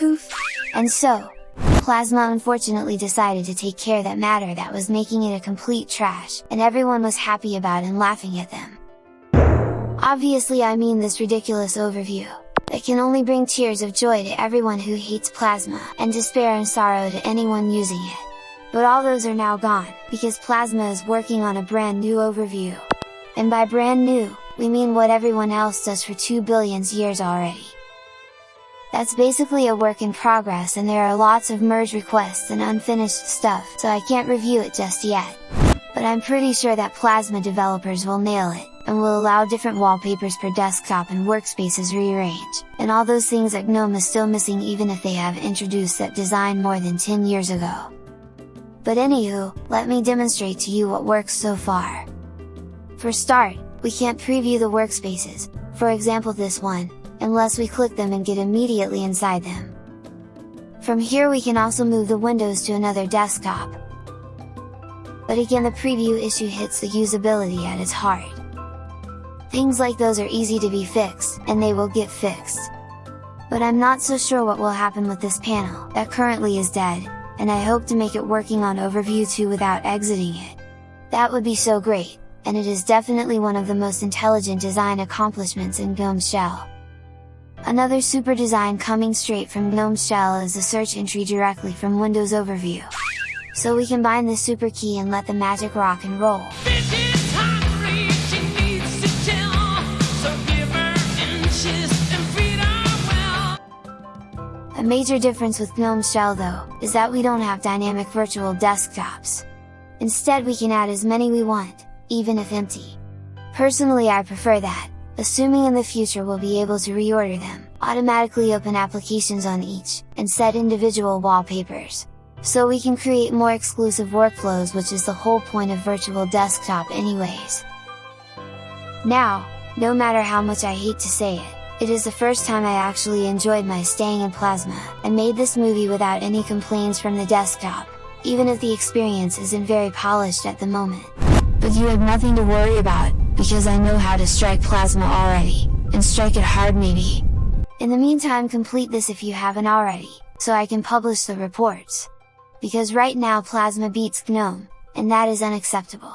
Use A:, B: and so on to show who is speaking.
A: Poof! And so, Plasma unfortunately decided to take care that matter that was making it a complete trash, and everyone was happy about and laughing at them. Obviously I mean this ridiculous overview, that can only bring tears of joy to everyone who hates Plasma, and despair and sorrow to anyone using it. But all those are now gone, because Plasma is working on a brand new overview. And by brand new, we mean what everyone else does for 2 billions years already. That's basically a work in progress and there are lots of merge requests and unfinished stuff, so I can't review it just yet. But I'm pretty sure that Plasma developers will nail it, and will allow different wallpapers per desktop and workspaces rearrange, and all those things that GNOME is still missing even if they have introduced that design more than 10 years ago. But anywho, let me demonstrate to you what works so far. For start, we can't preview the workspaces, for example this one, unless we click them and get immediately inside them. From here we can also move the windows to another desktop. But again the preview issue hits the usability at its heart. Things like those are easy to be fixed, and they will get fixed. But I'm not so sure what will happen with this panel, that currently is dead, and I hope to make it working on Overview 2 without exiting it. That would be so great, and it is definitely one of the most intelligent design accomplishments in GNOME Shell. Another super design coming straight from GNOME Shell is the search entry directly from Windows Overview. So we combine the super key and let the magic rock and roll. A major difference with GNOME Shell though, is that we don't have dynamic virtual desktops. Instead we can add as many we want, even if empty. Personally I prefer that, assuming in the future we'll be able to reorder them, automatically open applications on each, and set individual wallpapers. So we can create more exclusive workflows which is the whole point of virtual desktop anyways. Now, no matter how much I hate to say it, it is the first time I actually enjoyed my staying in Plasma, and made this movie without any complaints from the desktop, even if the experience isn't very polished at the moment. But you have nothing to worry about, because I know how to strike plasma already, and strike it hard maybe! In the meantime complete this if you haven't already, so I can publish the reports! Because right now plasma beats GNOME, and that is unacceptable!